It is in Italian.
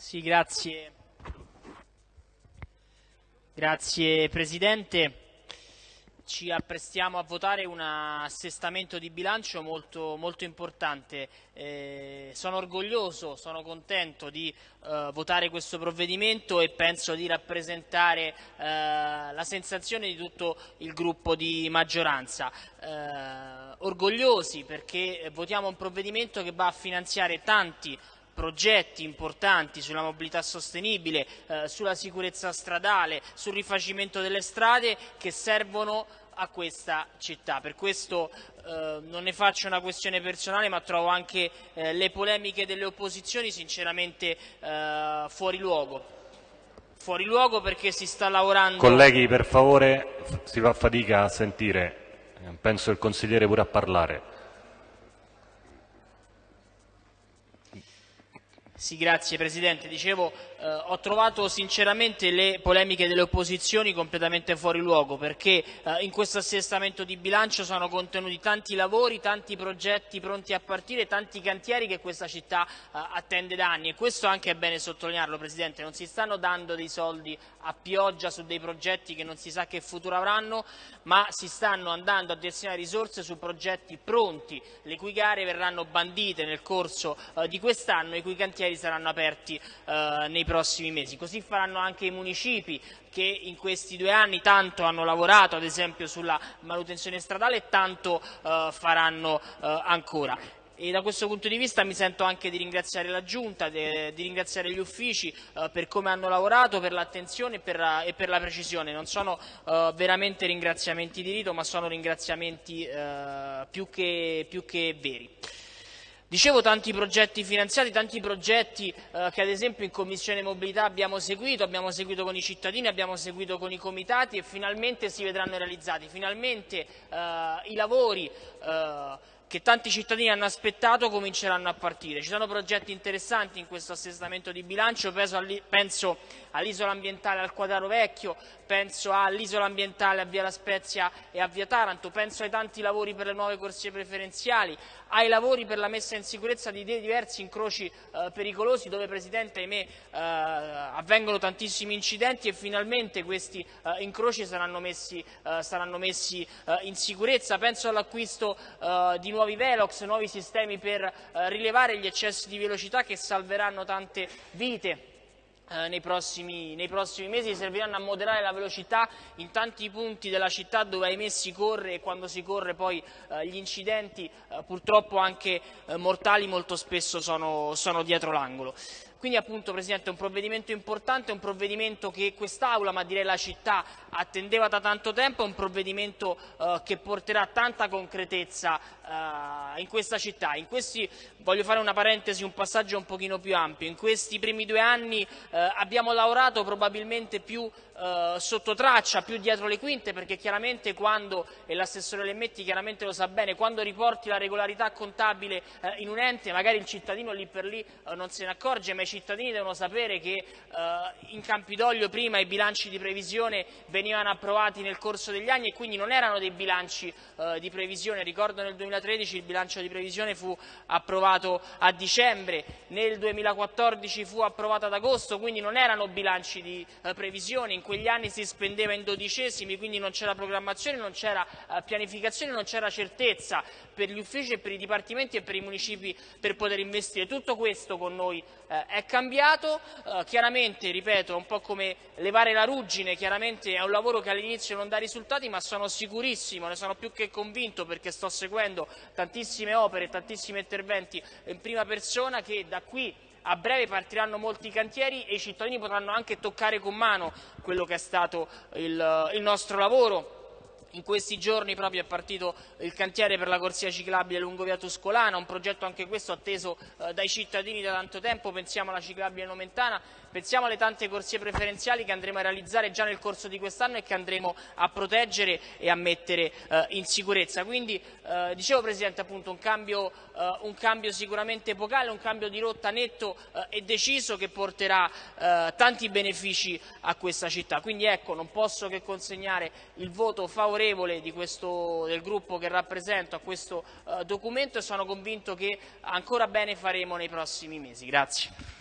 Sì, grazie. Grazie Presidente. Ci apprestiamo a votare un assestamento di bilancio molto, molto importante. Eh, sono orgoglioso, sono contento di eh, votare questo provvedimento e penso di rappresentare eh, la sensazione di tutto il gruppo di maggioranza. Eh, orgogliosi perché votiamo un provvedimento che va a finanziare tanti progetti importanti sulla mobilità sostenibile, eh, sulla sicurezza stradale, sul rifacimento delle strade che servono a questa città. Per questo eh, non ne faccio una questione personale ma trovo anche eh, le polemiche delle opposizioni sinceramente eh, fuori luogo. Fuori luogo perché si sta lavorando... Colleghi per favore si fa fatica a sentire, penso il consigliere pure a parlare. Sì, grazie Presidente. Dicevo, eh, ho trovato sinceramente le polemiche delle opposizioni completamente fuori luogo perché eh, in questo assestamento di bilancio sono contenuti tanti lavori, tanti progetti pronti a partire, tanti cantieri che questa città eh, attende da anni e questo anche è bene sottolinearlo Presidente, non si stanno dando dei soldi a pioggia su dei progetti che non si sa che futuro avranno, ma si stanno andando a destinare risorse su progetti pronti, le cui gare verranno bandite nel corso eh, di quest'anno e i cui cantieri cantieri saranno aperti eh, nei prossimi mesi. Così faranno anche i municipi che in questi due anni tanto hanno lavorato ad esempio sulla manutenzione stradale e tanto eh, faranno eh, ancora. E da questo punto di vista mi sento anche di ringraziare la Giunta, di ringraziare gli uffici eh, per come hanno lavorato, per l'attenzione e, e, per la precisione. Non sono eh, veramente ringraziamenti di rito, ma sono ringraziamenti eh, più che, più che veri. Dicevo tanti progetti finanziati, tanti progetti eh, che ad esempio in Commissione Mobilità abbiamo seguito, abbiamo seguito con i cittadini, abbiamo seguito con i comitati e finalmente si vedranno realizzati. Finalmente eh, i lavori eh, che tanti cittadini hanno aspettato cominceranno a partire. Ci sono progetti interessanti in questo assestamento di bilancio, penso all'isola ambientale al Quadraro Vecchio, penso all'isola ambientale a Via La Spezia e a Via Taranto, penso ai tanti lavori per le nuove corsie preferenziali, ai lavori per la messa in sicurezza di diversi incroci eh, pericolosi dove, Presidente, ahimè, eh, avvengono tantissimi incidenti e finalmente questi eh, incroci saranno messi, eh, saranno messi eh, in sicurezza. Penso all'acquisto eh, di nuovi velox, nuovi sistemi per rilevare gli eccessi di velocità che salveranno tante vite eh, nei, prossimi, nei, prossimi, mesi serviranno a moderare la velocità in tanti punti della città dove ahimè si corre e quando si corre poi eh, gli incidenti eh, purtroppo anche eh, mortali molto spesso sono, sono dietro l'angolo. Quindi appunto Presidente è un provvedimento importante, un provvedimento che quest'Aula, ma direi la città, attendeva da tanto tempo, è un provvedimento eh, che porterà tanta concretezza eh, in questa città. In questi, voglio fare una parentesi, un passaggio un pochino più ampio, in questi primi due anni eh, abbiamo lavorato probabilmente più eh, sotto traccia, più dietro le quinte, perché chiaramente quando, e l'assessore Lemmetti chiaramente lo sa bene, quando riporti la regolarità contabile eh, in un ente, magari il cittadino lì per lì eh, non se ne accorge, ma i cittadini devono sapere che eh, in Campidoglio prima i bilanci di previsione venivano approvati nel corso degli anni e quindi non erano dei bilanci eh, di previsione, ricordo nel 2013 il bilancio di previsione fu approvato a dicembre, nel 2014 fu approvato ad agosto, quindi non erano bilanci di eh, previsione, in quegli anni si spendeva in dodicesimi, quindi non c'era programmazione, non c'era eh, pianificazione, non c'era certezza per gli uffici e per i dipartimenti e per i municipi per poter investire. Tutto questo con noi eh, è cambiato, eh, chiaramente, ripeto, è un po' come levare la ruggine, chiaramente è un lavoro che all'inizio non dà risultati, ma sono sicurissimo, ne sono più che convinto perché sto seguendo tantissime opere, tantissimi interventi in prima persona che da qui a breve partiranno molti cantieri e i cittadini potranno anche toccare con mano quello che è stato il, il nostro lavoro. In questi giorni proprio è partito il cantiere per la corsia ciclabile lungo via Tuscolana, un progetto anche questo atteso eh, dai cittadini da tanto tempo, pensiamo alla ciclabile nomentana, pensiamo alle tante corsie preferenziali che andremo a realizzare già nel corso di quest'anno e che andremo a proteggere e a mettere eh, in sicurezza. Quindi eh, dicevo Presidente appunto un cambio, un cambio, sicuramente epocale, un cambio di rotta netto e deciso che porterà tanti benefici a questa città. Quindi ecco non posso che consegnare il voto favorevole favorevole questo, del gruppo che rappresento a questo uh, documento e sono convinto che ancora bene faremo nei prossimi mesi. Grazie.